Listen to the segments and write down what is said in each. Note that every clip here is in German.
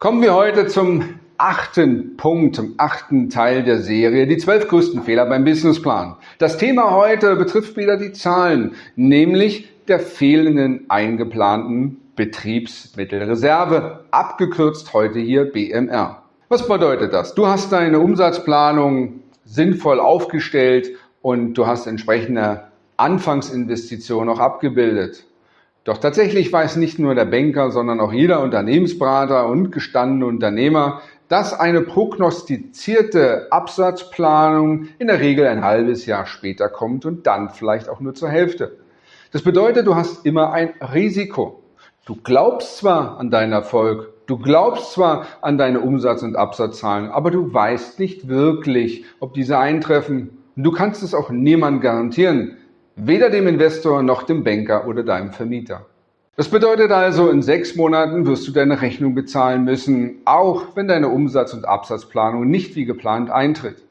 Kommen wir heute zum achten Punkt, zum achten Teil der Serie, die zwölf größten Fehler beim Businessplan. Das Thema heute betrifft wieder die Zahlen, nämlich der fehlenden eingeplanten Betriebsmittelreserve, abgekürzt heute hier BMR. Was bedeutet das? Du hast deine Umsatzplanung sinnvoll aufgestellt und du hast entsprechende Anfangsinvestitionen auch abgebildet. Doch tatsächlich weiß nicht nur der Banker, sondern auch jeder Unternehmensberater und gestandene Unternehmer, dass eine prognostizierte Absatzplanung in der Regel ein halbes Jahr später kommt und dann vielleicht auch nur zur Hälfte. Das bedeutet, du hast immer ein Risiko. Du glaubst zwar an deinen Erfolg, du glaubst zwar an deine Umsatz- und Absatzzahlen, aber du weißt nicht wirklich, ob diese eintreffen. Und du kannst es auch niemand garantieren, weder dem Investor noch dem Banker oder deinem Vermieter. Das bedeutet also, in sechs Monaten wirst du deine Rechnung bezahlen müssen, auch wenn deine Umsatz- und Absatzplanung nicht wie geplant eintritt.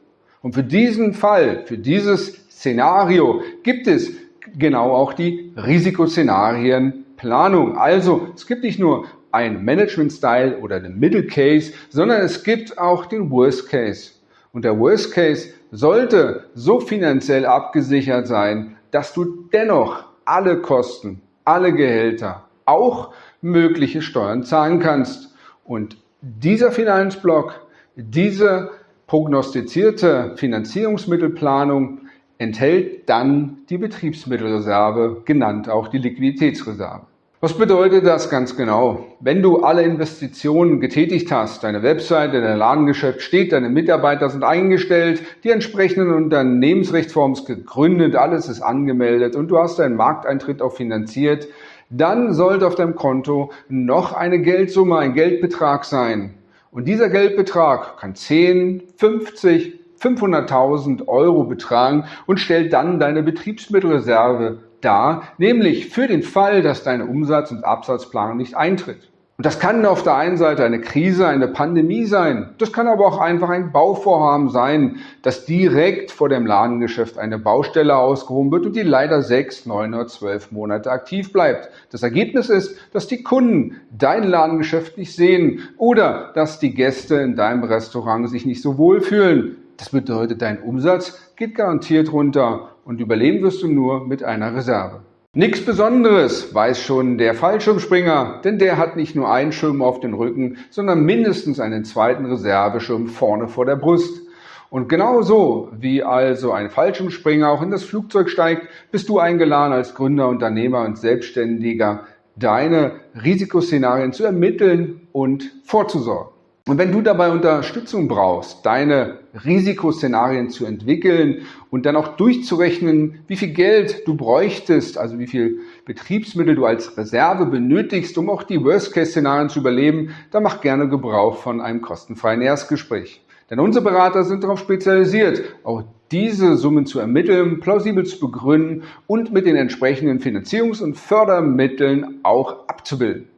Und für diesen Fall, für dieses Szenario gibt es genau auch die Risikoszenarienplanung. Also es gibt nicht nur ein Management-Style oder den Middle Case, sondern es gibt auch den Worst Case. Und der Worst Case sollte so finanziell abgesichert sein, dass du dennoch alle Kosten, alle Gehälter, auch mögliche Steuern zahlen kannst. Und dieser Finanzblock, diese prognostizierte Finanzierungsmittelplanung enthält dann die Betriebsmittelreserve, genannt auch die Liquiditätsreserve. Was bedeutet das ganz genau? Wenn du alle Investitionen getätigt hast, deine Webseite, dein Ladengeschäft steht, deine Mitarbeiter sind eingestellt, die entsprechenden Unternehmensrechtsforms gegründet, alles ist angemeldet und du hast deinen Markteintritt auch finanziert, dann sollte auf deinem Konto noch eine Geldsumme, ein Geldbetrag sein. Und dieser Geldbetrag kann 10, 50, 500.000 Euro betragen und stellt dann deine Betriebsmittelreserve dar, nämlich für den Fall, dass deine Umsatz- und Absatzplanung nicht eintritt. Und das kann auf der einen Seite eine Krise, eine Pandemie sein. Das kann aber auch einfach ein Bauvorhaben sein, dass direkt vor dem Ladengeschäft eine Baustelle ausgehoben wird und die leider sechs, neun oder zwölf Monate aktiv bleibt. Das Ergebnis ist, dass die Kunden dein Ladengeschäft nicht sehen oder dass die Gäste in deinem Restaurant sich nicht so wohl fühlen. Das bedeutet, dein Umsatz geht garantiert runter und überleben wirst du nur mit einer Reserve. Nichts Besonderes, weiß schon der Fallschirmspringer, denn der hat nicht nur einen Schirm auf den Rücken, sondern mindestens einen zweiten Reserveschirm vorne vor der Brust. Und genauso wie also ein Fallschirmspringer auch in das Flugzeug steigt, bist du eingeladen als Gründer, Unternehmer und Selbstständiger, deine Risikoszenarien zu ermitteln und vorzusorgen. Und wenn du dabei Unterstützung brauchst, deine Risikoszenarien zu entwickeln und dann auch durchzurechnen, wie viel Geld du bräuchtest, also wie viel Betriebsmittel du als Reserve benötigst, um auch die Worst-Case-Szenarien zu überleben, dann mach gerne Gebrauch von einem kostenfreien Erstgespräch. Denn unsere Berater sind darauf spezialisiert, auch diese Summen zu ermitteln, plausibel zu begründen und mit den entsprechenden Finanzierungs- und Fördermitteln auch abzubilden.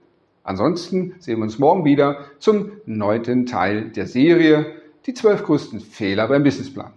Ansonsten sehen wir uns morgen wieder zum neunten Teil der Serie, die zwölf größten Fehler beim Businessplan.